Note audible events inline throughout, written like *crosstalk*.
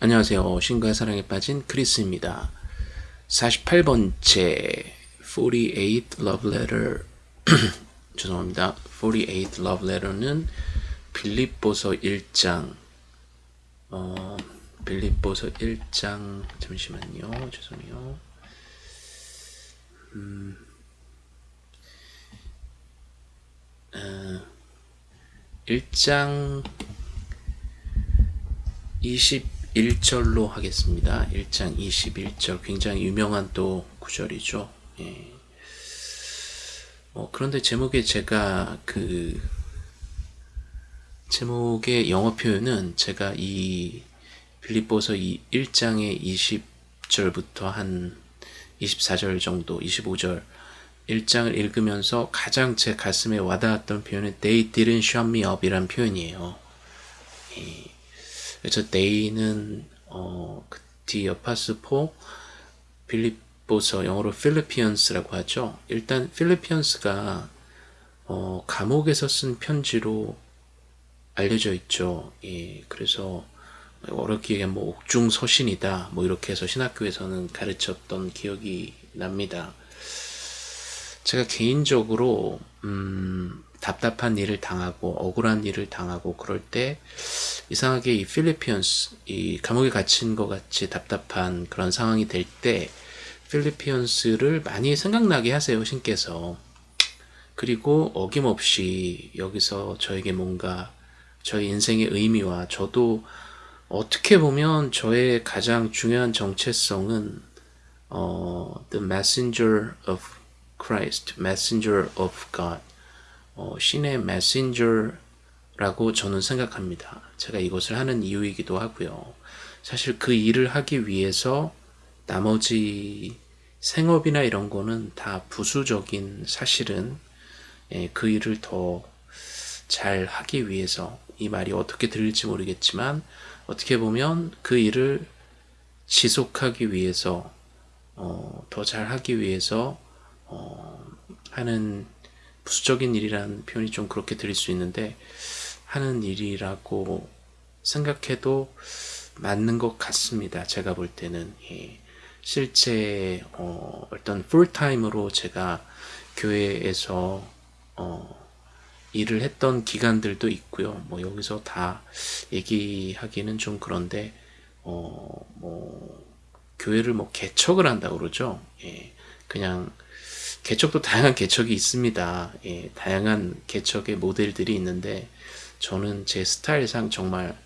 안녕하세요. 신과 사랑에 빠진 크리스입니다. 48번째 48 love letter *clears throat* 죄송합니다. 48 love letter는 빌립보서 1장 어, 빌립보서 1장 잠시만요. 죄송해요. 음, 어, 1장 20 1절로 하겠습니다. 1장 21절 굉장히 유명한 또 구절이죠. 예. 어, 그런데 제목에 제가 그 제목의 영어 표현은 제가 이 빌립보서 이 1장의 20절부터 한 24절 정도 25절 1장을 읽으면서 가장 제 가슴에 와닿았던 표현은 They didn't shut me up 이란 표현이에요. 예. 그래서 데이는 어, 디어파스포 빌립보서 영어로 필리피언스라고 하죠. 일단 필리피언스가 어, 감옥에서 쓴 편지로 알려져 있죠. 예, 그래서 어렵게 뭐 옥중 서신이다 뭐 이렇게 해서 신학교에서는 가르쳤던 기억이 납니다. 제가 개인적으로 음, 답답한 일을 당하고 억울한 일을 당하고 그럴 때 이상하게 이 필리피언스 이 감옥에 갇힌 것 같이 답답한 그런 상황이 될 때 필리피언스를 많이 생각나게 하세요 신께서. 그리고 어김없이 여기서 저에게 뭔가 저의 인생의 의미와 저도 어떻게 보면 저의 가장 중요한 정체성은 어, the messenger of Christ, messenger of God 어, 신의 메신저라고 저는 생각합니다. 제가 이것을 하는 이유이기도 하고요. 사실 그 일을 하기 위해서 나머지 생업이나 이런 거는 다 부수적인 사실은 예, 그 일을 더 잘 하기 위해서 이 말이 어떻게 들릴지 모르겠지만 어떻게 보면 그 일을 지속하기 위해서 어, 더 잘하기 위해서 어, 하는 부수적인 일이라는 표현이 좀 그렇게 들릴 수 있는데 하는 일이라고 생각해도 맞는 것 같습니다. 제가 볼 때는 예. 실제 어, 어떤 풀타임으로 제가 교회에서 어, 일을 했던 기간들도 있고요. 뭐 여기서 다 얘기하기는 좀 그런데 어, 뭐 교회를 뭐 개척을 한다 그러죠. 예. 그냥 개척도 다양한 개척이 있습니다. 예, 다양한 개척의 모델들이 있는데 저는 제 스타일상 정말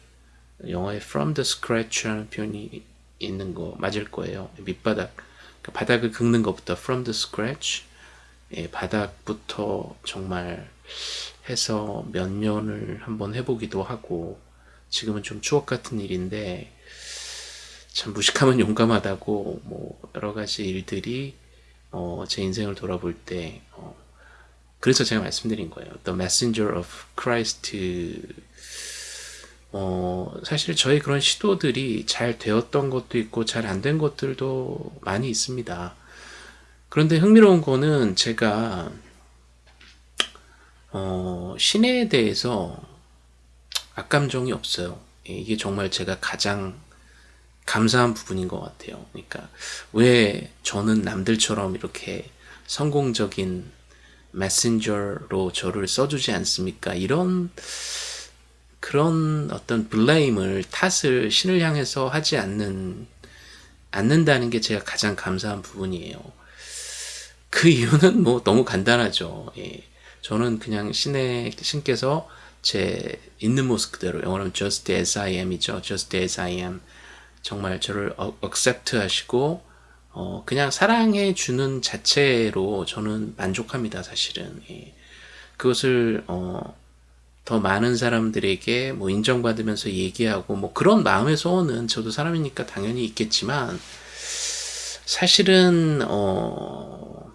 영어에 from the scratch 라는 표현이 있는 거 맞을 거예요. 밑바닥, 그러니까 바닥을 긁는 것부터 from the scratch 예, 바닥부터 정말 해서 몇 년을 한번 해보기도 하고 지금은 좀 추억 같은 일인데 참 무식하면 *laughs* 용감하다고 뭐 여러 가지 일들이 어, 제 인생을 돌아볼 때 어, 그래서 제가 말씀드린 거예요. The Messenger of Christ 어, 사실 저희 그런 시도들이 잘 되었던 것도 있고 잘 안 된 것들도 많이 있습니다. 그런데 흥미로운 거는 제가 어, 신에 대해서 악감정이 없어요. 예, 이게 정말 제가 가장 감사한 부분인 것 같아요. 그러니까 왜 저는 남들처럼 이렇게 성공적인 메신저로 저를 써주지 않습니까? 이런 그런 어떤 블레임을 탓을 신을 향해서 하지 않는 않는다는 게 제가 가장 감사한 부분이에요. 그 이유는 뭐 너무 간단하죠. 예. 저는 그냥 신의 신께서 제 있는 모습 그대로 영어로는 just as I am이죠. just as I am 정말 저를 accept 하시고 어, 그냥 사랑해 주는 자체로 저는 만족합니다 사실은. 예. 그것을 어, 더 많은 사람들에게 뭐 인정받으면서 얘기하고 뭐 그런 마음의 소원은 저도 사람이니까 당연히 있겠지만 사실은 어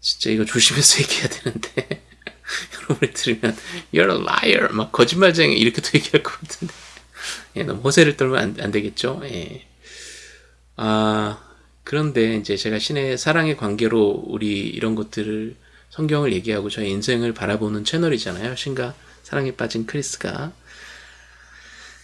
진짜 이거 조심해서 *laughs* 얘기해야 되는데 *laughs* 여러분이 들으면 you're a liar. 막 거짓말쟁이 이렇게도 *laughs* 얘기할 것 같은데 예, 너무 호세를 떨면 안, 안 되겠죠. 예. 아, 그런데 이제 제가 신의 사랑의 관계로 우리 이런 것들을 성경을 얘기하고 저의 인생을 바라보는 채널이잖아요. 신과 사랑에 빠진 크리스가.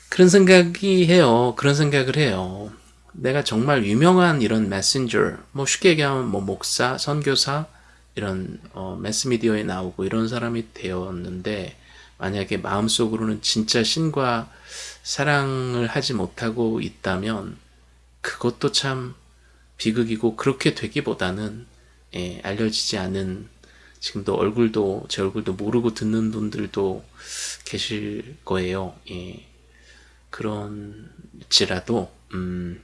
그런 생각이 해요. 그런 생각을 해요. 내가 정말 유명한 이런 메신저, 뭐 쉽게 얘기하면 뭐 목사, 선교사, 이런 어, 매스미디어에 나오고 이런 사람이 되었는데 만약에 마음속으로는 진짜 신과 사랑을 하지 못하고 있다면 그것도 참 비극이고 그렇게 되기보다는 예, 알려지지 않은 지금도 얼굴도 제 얼굴도 모르고 듣는 분들도 계실 거예요. 예, 그런지라도 음,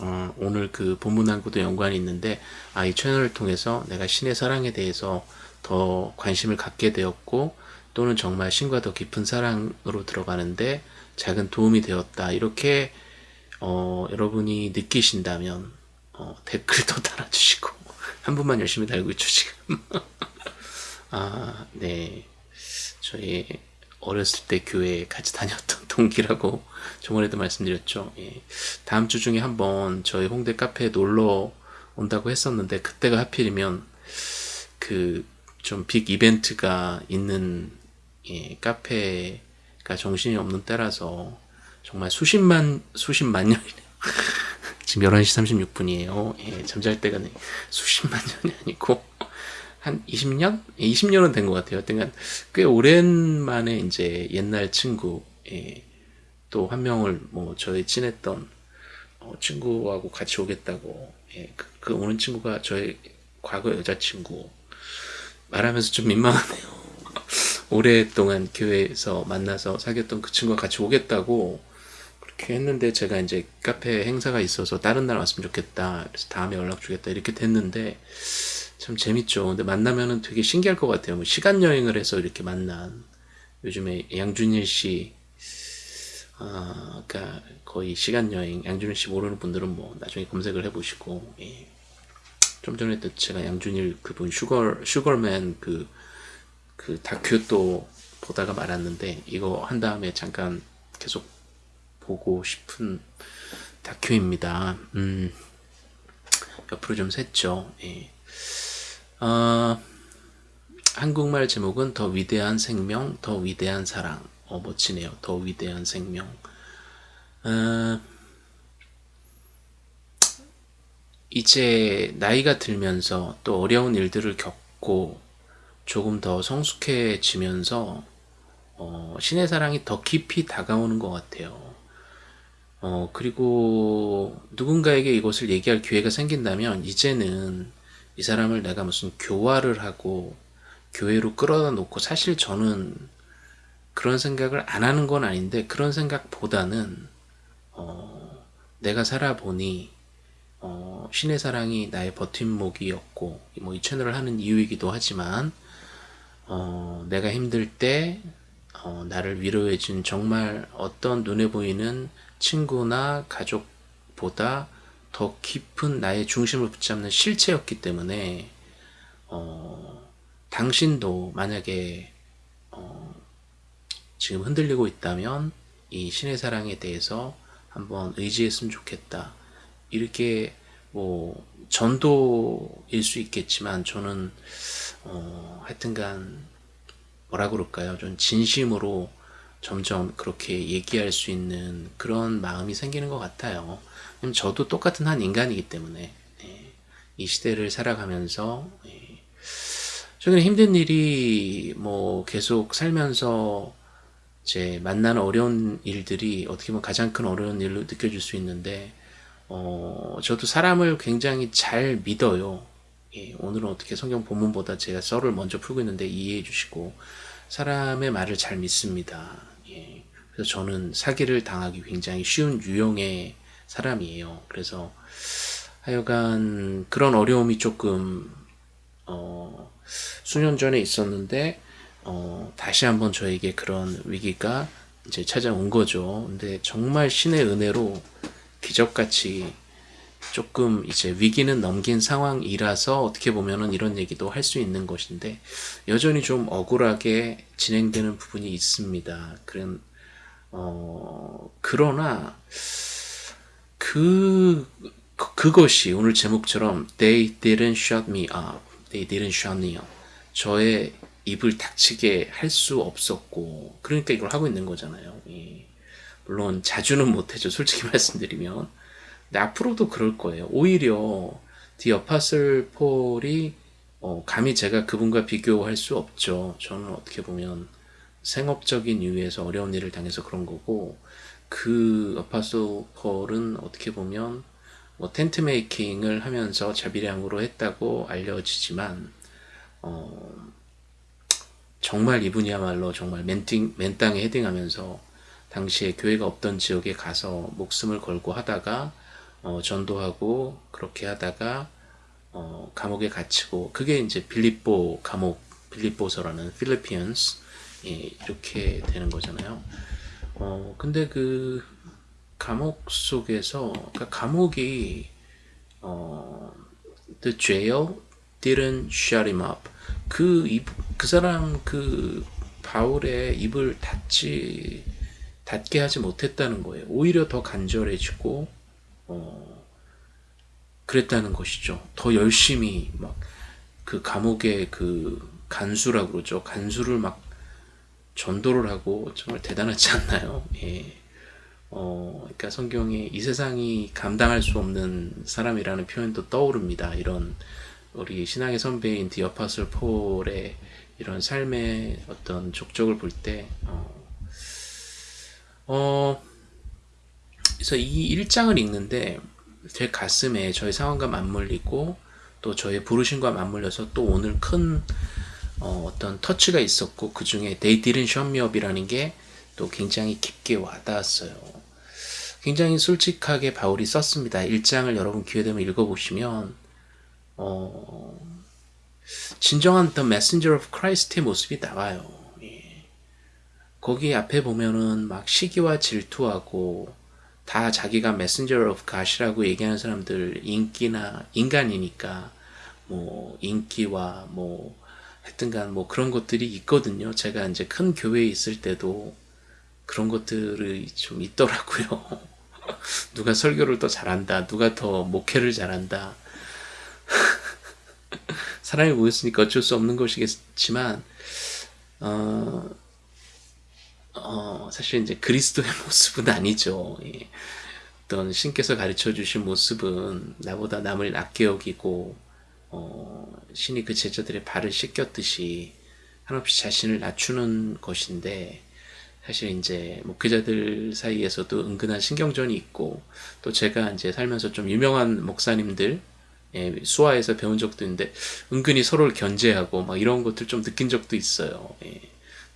어, 오늘 그 본문하고도 연관이 있는데 아, 이 채널을 통해서 내가 신의 사랑에 대해서 더 관심을 갖게 되었고 또는 정말 신과 더 깊은 사랑으로 들어가는데 작은 도움이 되었다 이렇게 어, 여러분이 느끼신다면 어, 댓글도 달아주시고 *laughs* 한 분만 열심히 달고 있죠 지금 *laughs* 아, 네 저희 어렸을 때 교회 같이 다녔던 *laughs* 동기라고 저번에도 말씀드렸죠. 예. 다음 주 중에 한번 저희 홍대 카페에 놀러 온다고 했었는데 그때가 하필이면 그 좀 빅 이벤트가 있는 예, 카페가 정신이 없는 때라서 정말 수십만 수십만 년이네요. *laughs* 지금 11시 36분이에요. 예, 잠잘 때가 네, 수십만 년이 아니고 한 20년? 20년은 된 것 같아요. 그러니까 꽤 오랜만에 이제 옛날 친구, 예, 또 한 명을 뭐 저희 친했던 어, 친구하고 같이 오겠다고, 예, 그, 그 오는 친구가 저의 과거 여자친구. 말하면서 좀 민망하네요. 오랫동안 교회에서 만나서 사귀었던 그 친구가 같이 오겠다고 그렇게 했는데 제가 이제 카페 행사가 있어서 다른 날 왔으면 좋겠다. 그래서 다음에 연락 주겠다. 이렇게 됐는데 참 재밌죠. 근데 만나면은 되게 신기할 것 같아요. 뭐 시간 여행을 해서 이렇게 만난 요즘에 양준일 씨, 아, 그러니까 거의 시간 여행 양준일 씨 모르는 분들은 뭐 나중에 검색을 해보시고 예. 좀 전에 또 제가 양준일 그분 슈거 슈거맨 그 그 다큐 또 보다가 말았는데 이거 한 다음에 잠깐 계속 보고 싶은 다큐입니다. 음, 옆으로 좀 샜죠. 예. 어, 한국말 제목은 더 위대한 생명, 더 위대한 사랑. 어, 멋지네요. 더 위대한 생명. 어, 이제 나이가 들면서 또 어려운 일들을 겪고 조금 더 성숙해지면서 어, 신의 사랑이 더 깊이 다가오는 것 같아요. 어, 그리고 누군가에게 이것을 얘기할 기회가 생긴다면 이제는 이 사람을 내가 무슨 교화를 하고 교회로 끌어다 놓고 사실 저는 그런 생각을 안 하는 건 아닌데 그런 생각보다는 어, 내가 살아보니 어, 신의 사랑이 나의 버팀목이었고 뭐 이 채널을 하는 이유이기도 하지만 어, 내가 힘들 때 어, 나를 위로해 준 정말 어떤 눈에 보이는 친구나 가족보다 더 깊은 나의 중심을 붙잡는 실체였기 때문에 어, 당신도 만약에 어, 지금 흔들리고 있다면 이 신의 사랑에 대해서 한번 의지했으면 좋겠다. 이렇게 뭐 전도일 수 있겠지만 저는 어, 하여튼간 뭐라 그럴까요? 좀 진심으로 점점 그렇게 얘기할 수 있는 그런 마음이 생기는 것 같아요. 저도 똑같은 한 인간이기 때문에 예, 이 시대를 살아가면서 예, 최근에 힘든 일이 뭐 계속 살면서 제 만나는 어려운 일들이 어떻게 보면 가장 큰 어려운 일로 느껴질 수 있는데 어, 저도 사람을 굉장히 잘 믿어요. 예, 오늘은 어떻게 성경 본문보다 제가 썰을 먼저 풀고 있는데 이해해 주시고 사람의 말을 잘 믿습니다. 예, 그래서 저는 사기를 당하기 굉장히 쉬운 유형의 사람이에요. 그래서 하여간 그런 어려움이 조금 어, 수년 전에 있었는데 어, 다시 한번 저에게 그런 위기가 이제 찾아온 거죠. 근데 정말 신의 은혜로 기적같이 조금 이제 위기는 넘긴 상황이라서 어떻게 보면은 이런 얘기도 할 수 있는 것인데 여전히 좀 억울하게 진행되는 부분이 있습니다. 그런 어 그러나 그 그것이 오늘 제목처럼 They didn't shut me up. They didn't shut me up. 저의 입을 닥치게 할 수 없었고 그러니까 이걸 하고 있는 거잖아요. 예. 물론 자주는 못해죠. 솔직히 *laughs* 말씀드리면. 근데 앞으로도 그럴 거예요. 오히려 디 어파슬 폴이 어, 감히 제가 그분과 비교할 수 없죠. 저는 어떻게 보면 생업적인 이유에서 어려운 일을 당해서 그런 거고 그 어파슬 폴은 어떻게 보면 뭐 텐트 메이킹을 하면서 자비량으로 했다고 알려지지만 어, 정말 이분이야말로 정말 맨팅, 맨땅에 헤딩하면서 당시에 교회가 없던 지역에 가서 목숨을 걸고 하다가 어, 전도하고 그렇게 하다가 어, 감옥에 갇히고 그게 이제 빌립보 감옥 빌립보서라는 필리피언스 예, 이렇게 되는 거잖아요. 어, 근데 그 감옥 속에서 그러니까 감옥이 어, the jail didn't shut him up. 그, 입, 그 사람 그 바울의 입을 닫지 닫게 하지 못했다는 거예요. 오히려 더 간절해지고 어, 그랬다는 것이죠. 더 열심히 막 그 감옥의 그 간수라고 그러죠. 간수를 막 전도를 하고 정말 대단하지 않나요? *laughs* 예. 어, 그러니까 성경에 이 세상이 감당할 수 없는 사람이라는 표현도 떠오릅니다. 이런 우리 신앙의 선배인 디어파슬 폴의 이런 삶의 어떤 족적을 볼 때, 어, 어, 그래서 이 1장을 읽는데 제 가슴에 저의 상황과 맞물리고 또 저의 부르심과 맞물려서 또 오늘 큰 어, 떤 터치가 있었고 그 중에 They didn't shut me up이라는 게 또 굉장히 깊게 와닿았어요. 굉장히 솔직하게 바울이 썼습니다. 1장을 여러분 기회되면 읽어보시면 어, 진정한 The Messenger of Christ의 모습이 나와요. 예. 거기 앞에 보면은 막 시기와 질투하고 다 자기가 Messenger of God이라고 얘기하는 사람들 인기나 인간이니까 뭐 인기와 뭐 하여튼간 뭐 그런 것들이 있거든요. 제가 이제 큰 교회에 있을 때도 그런 것들이 좀 있더라고요. *laughs* 누가 설교를 더 잘한다, 누가 더 목회를 잘한다, *laughs* 사람이 모였으니까 어쩔 수 없는 것이겠지만 어, 어, 사실 이제 그리스도의 *laughs* 모습은 아니죠. 예. 어떤 신께서 가르쳐 주신 모습은 나보다 남을 낮게 여기고 어, 신이 그 제자들의 발을 씻겼듯이 한없이 자신을 낮추는 것인데 사실 이제 목회자들 사이에서도 은근한 신경전이 있고 또 제가 이제 살면서 좀 유명한 목사님들 예, 수화에서 배운 적도 있는데 은근히 서로를 견제하고 막 이런 것들 좀 느낀 적도 있어요. 예.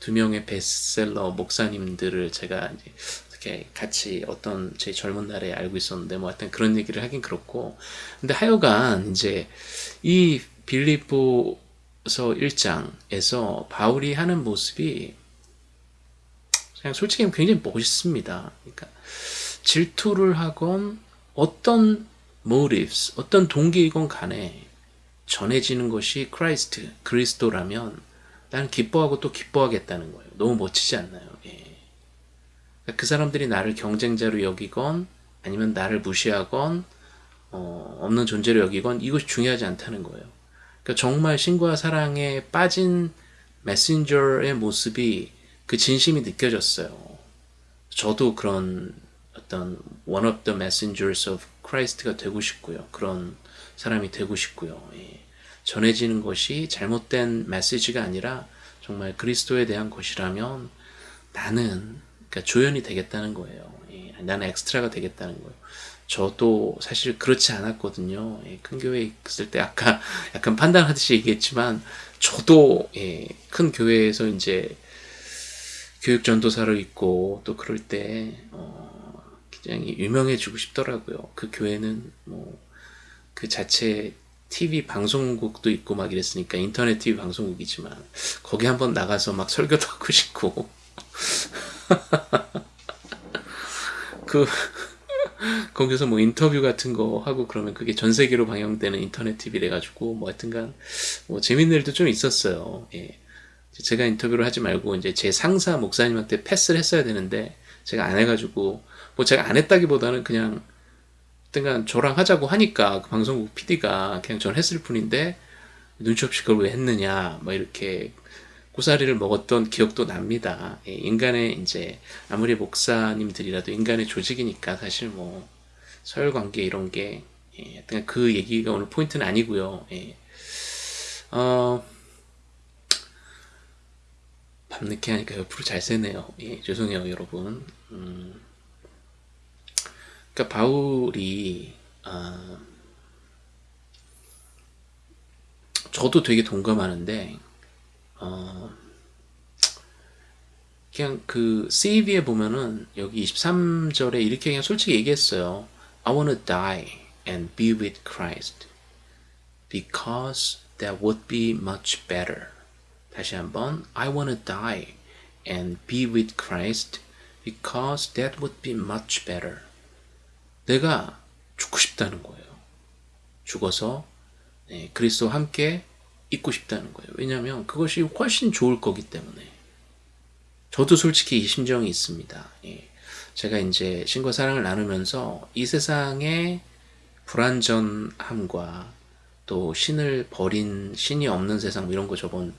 두 명의 베스트셀러 목사님들을 제가 이제 어떻게 같이 어떤 제 젊은 날에 알고 있었는데 뭐 하여튼 그런 얘기를 하긴 그렇고 근데 하여간 이제 이 빌리보서 1장에서 바울이 하는 모습이 그냥 솔직히 굉장히 멋있습니다. 그러니까 질투를 하건 어떤 motives, 어떤 동기이건 간에 전해지는 것이 Christ, 그리스도라면 나는 기뻐하고 또 기뻐하겠다는 거예요. 너무 멋지지 않나요? 예. 그러니까 그 사람들이 나를 경쟁자로 여기건 아니면 나를 무시하건 어, 없는 존재로 여기건 이것이 중요하지 않다는 거예요. 그러니까 정말 신과 사랑에 빠진 메신저의 모습이 그 진심이 느껴졌어요. 저도 그런 어떤 one of the messengers of Christ가 되고 싶고요. 그런 사람이 되고 싶고요. 예. 전해지는 것이 잘못된 메시지가 아니라 정말 그리스도에 대한 것이라면 나는 그러니까 조연이 되겠다는 거예요. 예. 나는 엑스트라가 되겠다는 거예요. 저도 사실 그렇지 않았거든요. 예. 큰 교회에 있을 때 아까 *laughs* 약간 판단하듯이 얘기했지만 저도 예. 큰 교회에서 이제 교육 전도사로 있고 또 그럴 때 어, 굉장히 유명해지고 싶더라고요. 그 교회는 뭐 그 자체 TV 방송국도 있고 막 이랬으니까 인터넷 TV 방송국이지만 거기 한번 나가서 막 설교도 하고 싶고 그 거기서 뭐 인터뷰 같은 거 하고 그러면 그게 전 세계로 방영되는 인터넷 TV래 가지고 뭐 하여튼간 뭐 재밌는 일도 좀 있었어요. 예. 제가 인터뷰를 하지 말고 이제 제 상사 목사님한테 패스를 했어야 되는데 제가 안 해가지고 뭐 제가 안 했다기보다는 그냥 그간 저랑 하자고 하니까 그 방송국 PD가 그냥 전 했을 뿐인데 눈치 없이 그걸 왜 했느냐 뭐 이렇게 고사리를 먹었던 기억도 납니다. 예, 인간의 이제 아무리 목사님들이라도 인간의 조직이니까 사실 뭐 서열 관계 이런 게 예, 그 얘기가 오늘 포인트는 아니고요. 예. 어, 밤늦게 하니까 옆으로 잘 새네요. 예, 죄송해요, 여러분. 음, 그러니까 바울이 어, 저도 되게 동감하는데 어, 그냥 그 CV에 보면은 여기 23절에 이렇게 그냥 솔직히 얘기했어요. I wanna die and be with Christ because that would be much better. 다시 한번 I wanna die and be with Christ because that would be much better. 내가 죽고 싶다는 거예요. 죽어서 네, 그리스도와 함께 있고 싶다는 거예요. 왜냐하면 그것이 훨씬 좋을 거기 때문에. 저도 솔직히 이 심정이 있습니다. 예. 제가 이제 신과 사랑을 나누면서 이 세상의 불완전함과 또 신을 버린 신이 없는 세상 뭐 이런 거 저번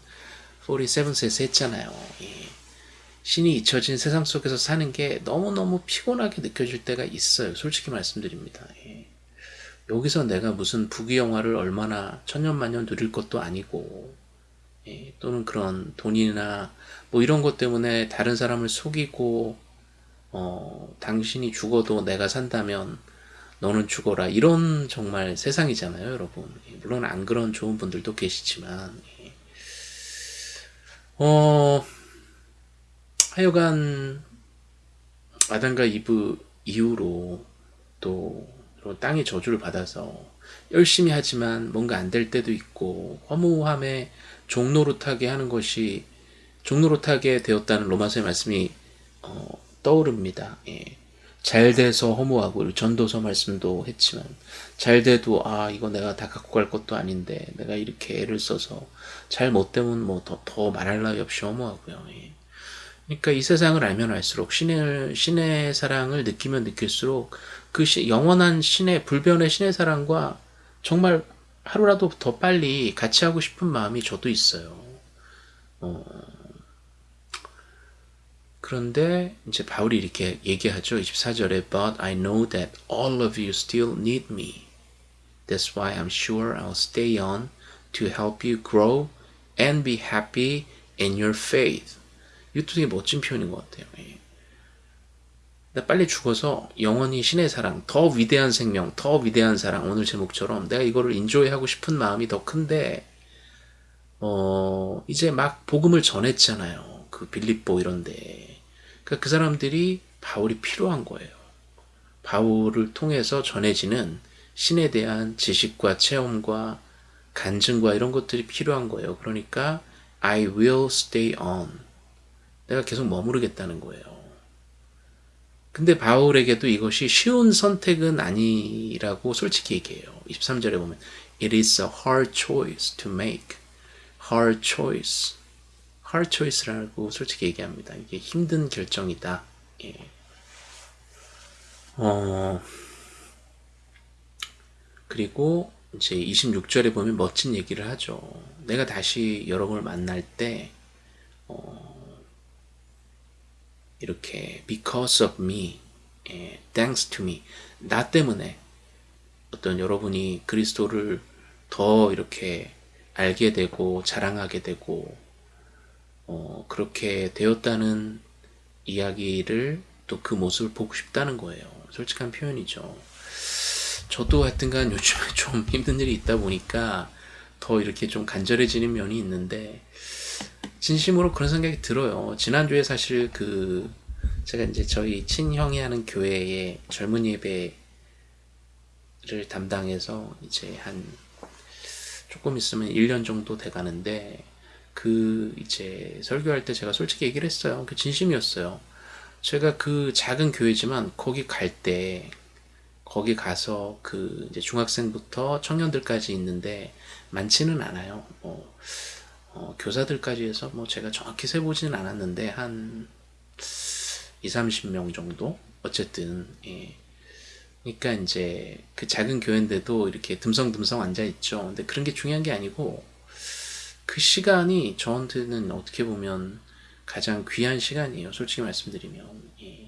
47세에서 했잖아요. 예. 신이 잊혀진 세상 속에서 사는 게 너무너무 피곤하게 느껴질 때가 있어요. 솔직히 말씀드립니다. 예. 여기서 내가 무슨 부귀영화를 얼마나 천년만년 누릴 것도 아니고 예, 또는 그런 돈이나 뭐 이런 것 때문에 다른 사람을 속이고 어, 당신이 죽어도 내가 산다면 너는 죽어라 이런 정말 세상이잖아요 여러분 예, 물론 안 그런 좋은 분들도 계시지만 예. 어 하여간 아담과 이브 이후로 또 땅의 저주를 받아서 열심히 하지만 뭔가 안 될 때도 있고 허무함에 종노릇하게 하는 것이 종노릇하게 되었다는 로마서의 말씀이 어, 떠오릅니다. 예. 잘 돼서 허무하고 전도서 말씀도 했지만 잘 돼도 아 이거 내가 다 갖고 갈 것도 아닌데 내가 이렇게 애를 써서 잘 못 되면 뭐 더 더 말할 나위 없이 허무하고요. 예. 그러니까 이 세상을 알면 알수록 신의 신의 사랑을 느끼면 느낄수록 그 시, 영원한 신의 불변의 신의 사랑과 정말 하루라도 더 빨리 같이 하고 싶은 마음이 저도 있어요. 어, 그런데 이제 바울이 이렇게 얘기하죠. 24절에 But I know that all of you still need me. That's why I'm sure I'll stay on to help you grow and be happy in your faith. 이것도 되게 멋진 표현인 것 같아요. 예. 나 빨리 죽어서 영원히 신의 사랑, 더 위대한 생명, 더 위대한 사랑, 오늘 제목처럼 내가 이거를 인조해 하고 싶은 마음이 더 큰데, 어, 이제 막 복음을 전했잖아요. 그 빌립보 이런데. 그러니까 그 사람들이 바울이 필요한 거예요. 바울을 통해서 전해지는 신에 대한 지식과 체험과 간증과 이런 것들이 필요한 거예요. 그러니까 I will stay on. 내가 계속 머무르겠다는 거예요. 근데 바울에게도 이것이 쉬운 선택은 아니라고 솔직히 얘기해요. 23절에 보면 It is a hard choice to make. hard choice. hard choice라고 솔직히 얘기합니다. 이게 힘든 결정이다. 예. 어, 그리고 이제 26절에 보면 멋진 얘기를 하죠. 내가 다시 여러분을 만날 때, 어, 이렇게 because of me, 예, thanks to me, 나 때문에 어떤 여러분이 그리스도를 더 이렇게 알게 되고 자랑하게 되고 어, 그렇게 되었다는 이야기를 또 그 모습을 보고 싶다는 거예요. 솔직한 표현이죠. 저도 하여튼간 요즘에 *laughs* 좀 힘든 일이 있다 보니까 더 이렇게 좀 간절해지는 면이 있는데 진심으로 그런 생각이 들어요. 지난주에 사실 그 제가 이제 저희 친형이 하는 교회에 젊은 예배를 담당해서 이제 한 조금 있으면 1년 정도 돼 가는데 그 이제 설교할 때 제가 솔직히 얘기를 했어요. 그 진심이었어요. 제가 그 작은 교회지만 거기 갈 때 거기 가서 그 이제 중학생부터 청년들까지 있는데 많지는 않아요. 뭐 어, 교사들까지 해서 뭐 제가 정확히 세보지는 않았는데 한 2, 30명 정도 어쨌든 예. 그러니까 이제 그 작은 교회인데도 이렇게 듬성듬성 앉아 있죠. 근데 그런 게 중요한 게 아니고 그 시간이 저한테는 어떻게 보면 가장 귀한 시간이에요. 솔직히 말씀드리면 예.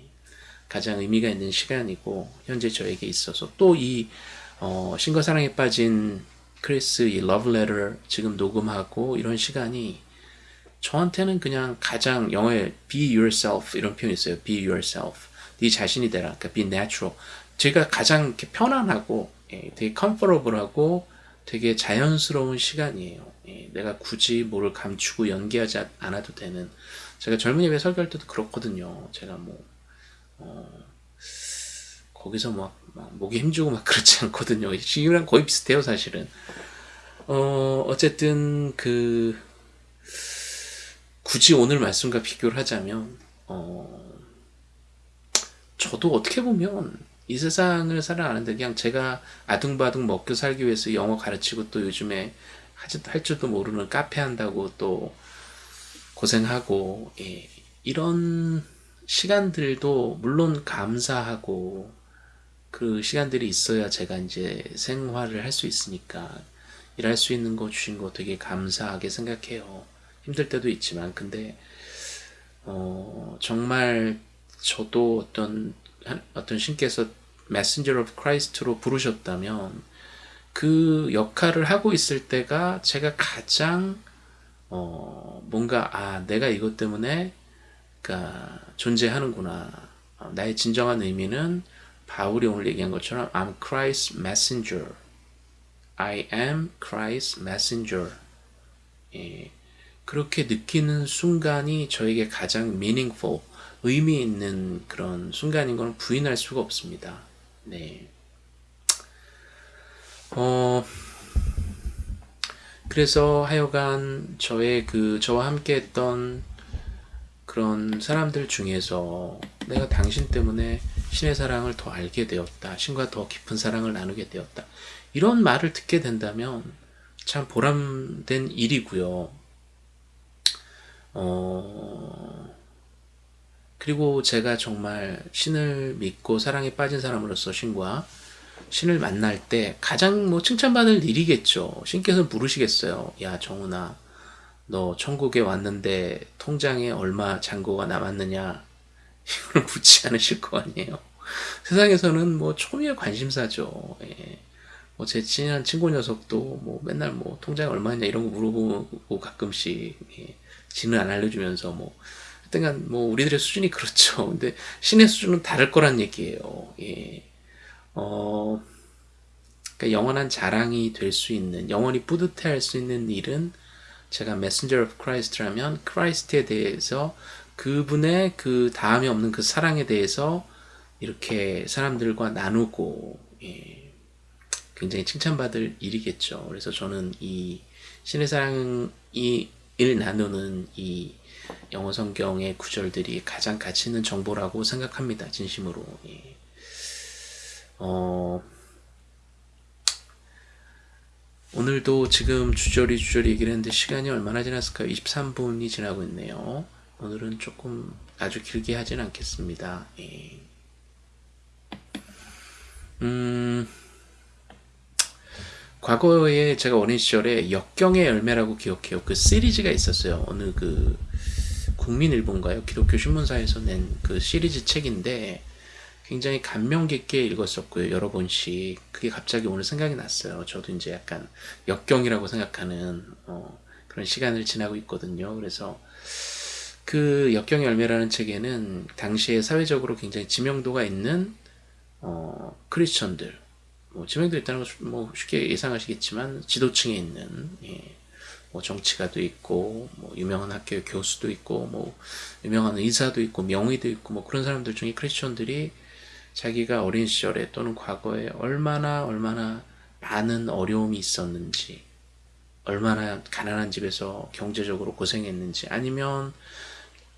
가장 의미가 있는 시간이고 현재 저에게 있어서 또이 어, 신과 사랑에 빠진 크리스 이 러브레터 지금 녹음하고 이런 시간이 저한테는 그냥 가장 영어에 be yourself 이런 표현이 있어요. be yourself. 네 자신이 되라. 그러니까 be natural. 제가 가장 이렇게 편안하고 예, 되게 comfortable하고 되게 자연스러운 시간이에요. 예, 내가 굳이 뭐를 감추고 연기하지 않아도 되는 제가 젊은 예배 설교할 때도 그렇거든요. 제가 뭐 어, 거기서 막, 막 목이 힘주고 막 *laughs* 그렇지 않거든요. 지금이랑 거의 비슷해요, 사실은. 어, 어쨌든 그 굳이 오늘 말씀과 비교를 하자면 어, 저도 어떻게 보면 이 세상을 살아가는데 그냥 제가 아둥바둥 먹고 살기 위해서 영어 가르치고 또 요즘에 할 줄도 모르는 카페 한다고 또 고생하고 예, 이런 시간들도 물론 감사하고 그 시간들이 있어야 제가 이제 생활을 할 수 있으니까 일할 수 있는 거 주신 거 되게 감사하게 생각해요. 힘들 때도 있지만 근데 어, 정말 저도 어떤 어떤 신께서 Messenger of Christ로 부르셨다면 그 역할을 하고 있을 때가 제가 가장 어, 뭔가 아 내가 이것 때문에 그러니까 존재하는구나 어, 나의 진정한 의미는 바울이 오늘 얘기한 것처럼 I'm Christ's messenger I am Christ's messenger 예, 그렇게 느끼는 순간이 저에게 가장 meaningful, 의미 있는 그런 순간인 걸 부인할 수가 없습니다. 네. 어, 그래서 하여간 저의 그, 저와 함께 했던 그런 사람들 중에서 내가 당신 때문에 신의 사랑을 더 알게 되었다. 신과 더 깊은 사랑을 나누게 되었다. 이런 말을 듣게 된다면 참 보람된 일이고요. 어, 그리고 제가 정말 신을 믿고 사랑에 빠진 사람으로서 신과 신을 만날 때 가장 뭐 칭찬받을 일이겠죠. 신께서는 부르시겠어요. 야, 정훈아, 너 천국에 왔는데 통장에 얼마 잔고가 남았느냐? 이거는 묻지 않으실 거 아니에요. 세상에서는 뭐 초미의 관심사죠. 예. 뭐제 친한 친구 녀석도 뭐 맨날 뭐 통장에 얼마냐 이런 거 물어보고 가끔씩 예. 지는 안 알려주면서 뭐 하여튼간 뭐 우리들의 수준이 그렇죠. *laughs* 근데 신의 수준은 다를 거란 얘기예요. 예. 어, 그러니까 영원한 자랑이 될 수 있는 영원히 뿌듯해 할 수 있는 일은 제가 messenger of Christ라면 Christ에 대해서 그분의 그 다함이 없는 그 사랑에 대해서 이렇게 사람들과 나누고 예, 굉장히 칭찬받을 일이겠죠. 그래서 저는 이 신의 사랑이 일 나누는 이 영어 성경의 구절들이 가장 가치 있는 정보라고 생각합니다. 진심으로. 예. 어, 오늘도 지금 주저리 주저리 얘기를 했는데 시간이 얼마나 지났을까요? 23분이 지나고 있네요. 오늘은 조금 아주 길게 하진 않겠습니다. 예. 음, 과거에 제가 어린 시절에 역경의 열매라고 기억해요. 그 시리즈가 있었어요. 어느 그 국민일보인가요? 기독교 신문사에서 낸 그 시리즈 책인데 굉장히 감명 깊게 읽었었고요. 여러 번씩. 그게 갑자기 오늘 생각이 났어요. 저도 이제 약간 역경이라고 생각하는 어, 그런 시간을 지나고 있거든요. 그래서 그 역경의 열매라는 책에는 당시에 사회적으로 굉장히 지명도가 있는 어, 크리스천들 뭐 지명도 있다는 것뭐 쉽게 예상하시겠지만 지도층에 있는 예, 뭐 정치가도 있고 뭐 유명한 학교 교수도 있고 뭐 유명한 의사도 있고 명의도 있고 뭐 그런 사람들 중에 크리스천들이 자기가 어린 시절에 또는 과거에 얼마나 얼마나 많은 어려움이 있었는지 얼마나 가난한 집에서 경제적으로 고생했는지 아니면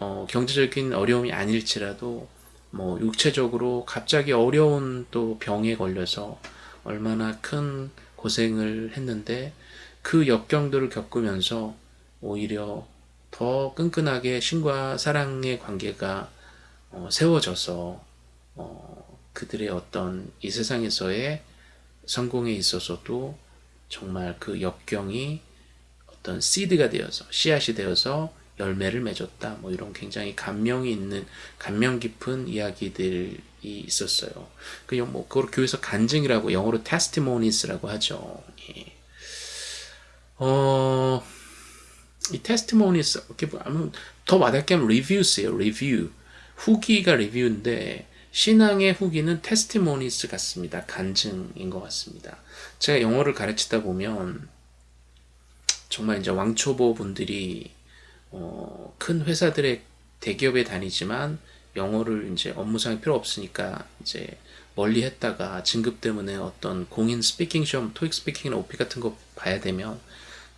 어, 경제적인 어려움이 아닐지라도 뭐 육체적으로 갑자기 어려운 또 병에 걸려서 얼마나 큰 고생을 했는데 그 역경들을 겪으면서 오히려 더 끈끈하게 신과 사랑의 관계가 어, 세워져서 어, 그들의 어떤 이 세상에서의 성공에 있어서도 정말 그 역경이 어떤 씨드가 되어서 씨앗이 되어서 열매를 맺었다. 뭐 이런 굉장히 감명이 있는 감명 깊은 이야기들이 있었어요. 그뭐 그걸 교회에서 간증이라고 영어로 testimonies라고 하죠. 예. 어, 이 testimonies 이렇게 보면 더 와닿게 하면 reviews예요. review. 후기가 리뷰인데 신앙의 후기는 testimonies 같습니다. 간증인 것 같습니다. 제가 영어를 가르치다 보면 정말 이제 왕초보 분들이 어, 큰 회사들의 대기업에 다니지만 영어를 이제 업무상 필요 없으니까 이제 멀리 했다가 진급 때문에 어떤 공인 speaking 시험, 토익 speaking이나 오픽 같은 거 봐야 되면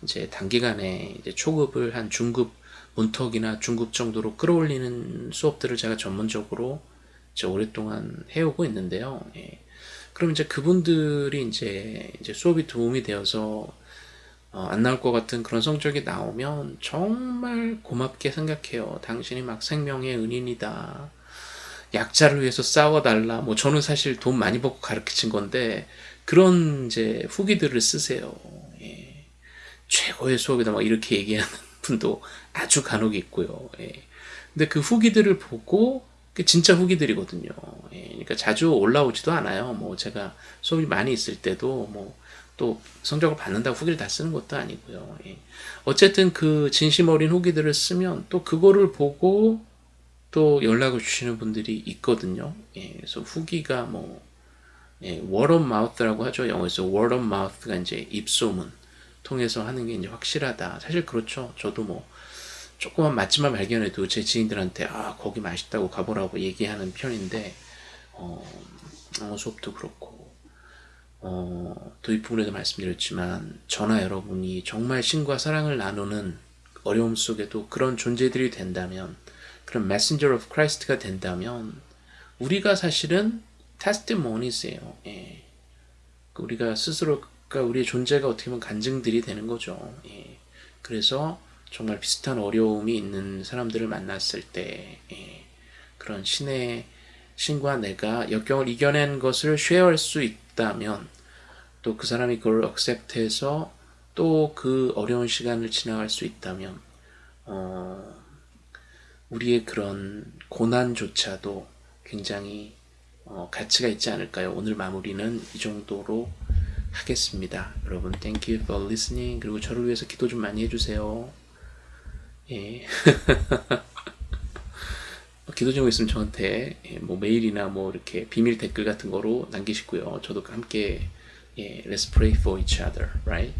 이제 단기간에 이제 초급을 한 중급 문턱이나 중급 정도로 끌어올리는 수업들을 제가 전문적으로 이제 오랫동안 해오고 있는데요. 예. 그럼 이제 그분들이 이제 이제 수업이 도움이 되어서 어, 안 나올 것 같은 그런 성적이 나오면 정말 고맙게 생각해요. 당신이 막 생명의 은인이다. 약자를 위해서 싸워달라. 뭐 저는 사실 돈 많이 벌고 가르친 건데 그런 이제 후기들을 쓰세요. 예. 최고의 수업이다. 막 이렇게 얘기하는 *laughs* 분도 아주 간혹 있고요. 예. 근데 그 후기들을 보고 그 진짜 후기들이거든요. 예. 그러니까 자주 올라오지도 않아요. 뭐 제가 수업이 많이 있을 때도 뭐 또 성적을 받는다고 후기를 다 쓰는 것도 아니고요. 예. 어쨌든 그 진심 어린 후기들을 쓰면 또 그거를 보고 또 연락을 주시는 분들이 있거든요. 예. 그래서 후기가 뭐 예, word of mouth라고 하죠. 영어에서 word of mouth가 이제 입소문 통해서 하는 게 이제 확실하다. 사실 그렇죠. 저도 뭐 조그만 맛집만 발견해도 제 지인들한테 아 거기 맛있다고 가보라고 얘기하는 편인데 어, 영어 수업도 그렇고 어, 도입 부분에도 말씀드렸지만 저나 여러분이 정말 신과 사랑을 나누는 어려움 속에도 그런 존재들이 된다면 그런 messenger of Christ가 된다면 우리가 사실은 testimonies예요. 예. 우리가 스스로가 우리의 존재가 어떻게 보면 간증들이 되는 거죠. 예. 그래서 정말 비슷한 어려움이 있는 사람들을 만났을 때 예, 그런 신의 신과 내가 역경을 이겨낸 것을 쉐어할 수 있 다면 또 그 사람이 그걸 억셉트해서 또 그 어려운 시간을 지나갈 수 있다면 어, 우리의 그런 고난조차도 굉장히 어, 가치가 있지 않을까요? 오늘 마무리는 이 정도로 하겠습니다. 여러분, thank you for listening. 그리고 저를 위해서 기도 좀 많이 해주세요. 예. *laughs* 기도 제목 있으면 저한테 예, 뭐 메일이나 뭐 이렇게 비밀 댓글 같은 거로 남기시고요. 저도 함께 예, let's pray for each other, right?